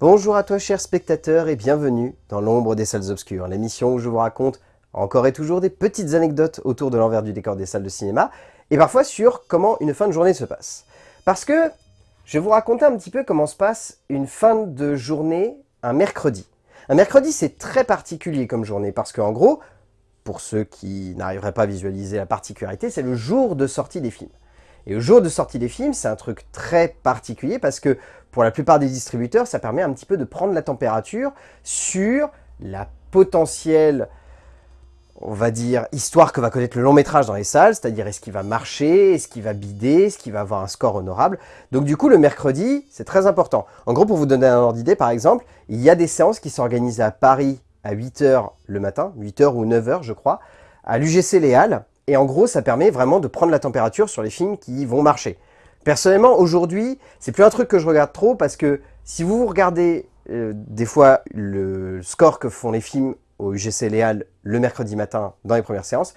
Bonjour à toi chers spectateurs et bienvenue dans l'ombre des salles obscures, l'émission où je vous raconte encore et toujours des petites anecdotes autour de l'envers du décor des salles de cinéma et parfois sur comment une fin de journée se passe. Parce que je vais vous raconter un petit peu comment se passe une fin de journée un mercredi. Un mercredi c'est très particulier comme journée parce qu'en gros, pour ceux qui n'arriveraient pas à visualiser la particularité, c'est le jour de sortie des films. Et le jour de sortie des films, c'est un truc très particulier parce que pour la plupart des distributeurs, ça permet un petit peu de prendre la température sur la potentielle, on va dire, histoire que va connaître le long métrage dans les salles, c'est-à-dire est-ce qu'il va marcher, est-ce qu'il va bider, est-ce qu'il va avoir un score honorable. Donc du coup, le mercredi, c'est très important. En gros, pour vous donner un ordre d'idée, par exemple, il y a des séances qui s'organisent à Paris à 8h le matin, 8h ou 9h je crois, à l'UGC Léal, et en gros, ça permet vraiment de prendre la température sur les films qui vont marcher. Personnellement, aujourd'hui, c'est plus un truc que je regarde trop parce que si vous regardez euh, des fois le score que font les films au UGC Léal le mercredi matin dans les premières séances,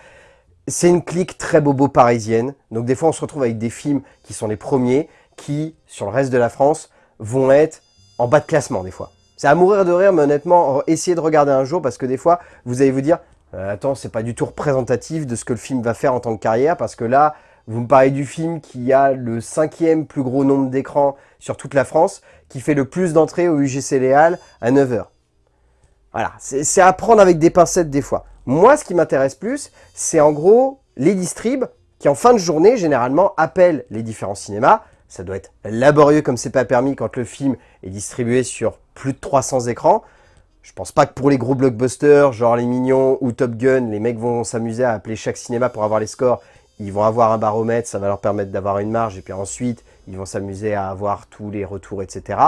c'est une clique très bobo parisienne. Donc des fois, on se retrouve avec des films qui sont les premiers qui, sur le reste de la France, vont être en bas de classement des fois. C'est à mourir de rire, mais honnêtement, essayez de regarder un jour parce que des fois, vous allez vous dire euh, attends, c'est pas du tout représentatif de ce que le film va faire en tant que carrière, parce que là, vous me parlez du film qui a le cinquième plus gros nombre d'écrans sur toute la France, qui fait le plus d'entrées au UGC Léal à 9h. Voilà, c'est à prendre avec des pincettes des fois. Moi, ce qui m'intéresse plus, c'est en gros les distribs qui, en fin de journée, généralement, appellent les différents cinémas. Ça doit être laborieux comme c'est pas permis quand le film est distribué sur plus de 300 écrans. Je pense pas que pour les gros blockbusters, genre Les Mignons ou Top Gun, les mecs vont s'amuser à appeler chaque cinéma pour avoir les scores. Ils vont avoir un baromètre, ça va leur permettre d'avoir une marge, et puis ensuite, ils vont s'amuser à avoir tous les retours, etc.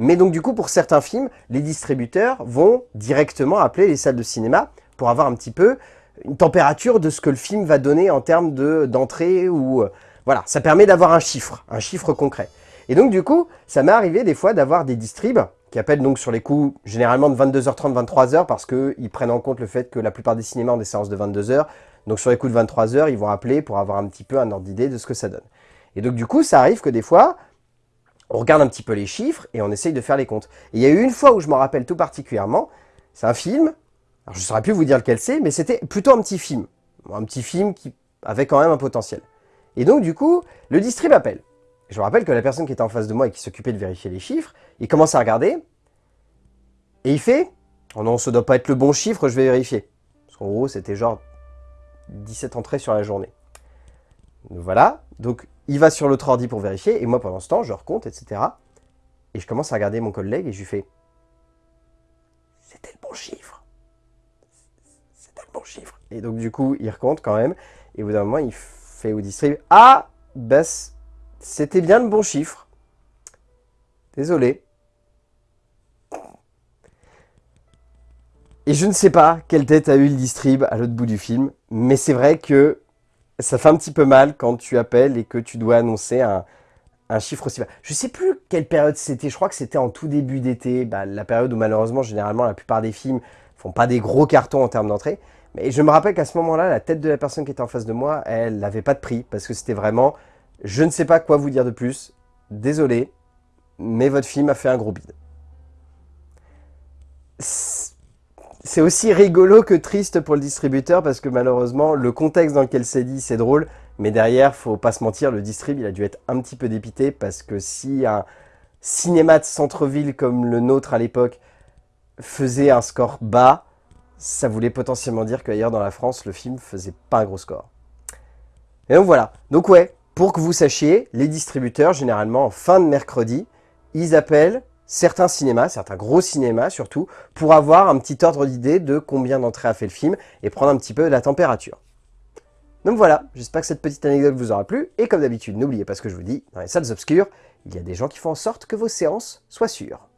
Mais donc du coup, pour certains films, les distributeurs vont directement appeler les salles de cinéma pour avoir un petit peu une température de ce que le film va donner en termes d'entrée ou... Euh, voilà, ça permet d'avoir un chiffre, un chiffre concret. Et donc du coup, ça m'est arrivé des fois d'avoir des distribs qui appellent donc sur les coups généralement de 22h30, 23h, parce qu'ils prennent en compte le fait que la plupart des cinémas ont des séances de 22h. Donc sur les coups de 23h, ils vont appeler pour avoir un petit peu un ordre d'idée de ce que ça donne. Et donc du coup, ça arrive que des fois, on regarde un petit peu les chiffres et on essaye de faire les comptes. Et il y a eu une fois où je m'en rappelle tout particulièrement, c'est un film, alors je ne saurais plus vous dire lequel c'est, mais c'était plutôt un petit film. Un petit film qui avait quand même un potentiel. Et donc du coup, le distrib appelle. Je me rappelle que la personne qui était en face de moi et qui s'occupait de vérifier les chiffres, il commence à regarder, et il fait « Oh non, ça doit pas être le bon chiffre, je vais vérifier. » Parce qu'en gros, c'était genre 17 entrées sur la journée. voilà, donc il va sur l'autre ordi pour vérifier, et moi pendant ce temps, je recompte, etc. Et je commence à regarder mon collègue et je lui fais « C'était le bon chiffre. C'était le bon chiffre. » Et donc du coup, il recompte quand même, et au bout d'un moment, il fait au distrib « Ah, baisse c'était bien le bon chiffre. Désolé. Et je ne sais pas quelle tête a eu le distrib à l'autre bout du film, mais c'est vrai que ça fait un petit peu mal quand tu appelles et que tu dois annoncer un, chiffre aussi bas. Je ne sais plus quelle période c'était, je crois que c'était en tout début d'été, bah, la période où malheureusement, généralement, la plupart des films font pas des gros cartons en termes d'entrée. Mais je me rappelle qu'à ce moment-là, la tête de la personne qui était en face de moi, elle n'avait pas de prix, parce que c'était vraiment je ne sais pas quoi vous dire de plus. Désolé, mais votre film a fait un gros bide. C'est aussi rigolo que triste pour le distributeur parce que malheureusement, le contexte dans lequel c'est dit, c'est drôle. Mais derrière, faut pas se mentir, le distrib, il a dû être un petit peu dépité parce que si un cinéma de centre-ville comme le nôtre à l'époque faisait un score bas, ça voulait potentiellement dire qu'ailleurs dans la France, le film faisait pas un gros score. Et donc voilà. Donc ouais, pour que vous sachiez, les distributeurs, généralement en fin de mercredi, ils appellent certains cinémas, certains gros cinémas surtout, pour avoir un petit ordre d'idée de combien d'entrées a fait le film et prendre un petit peu la température. Donc voilà, j'espère que cette petite anecdote vous aura plu, et comme d'habitude, n'oubliez pas ce que je vous dis, dans les salles obscures, il y a des gens qui font en sorte que vos séances soient sûres.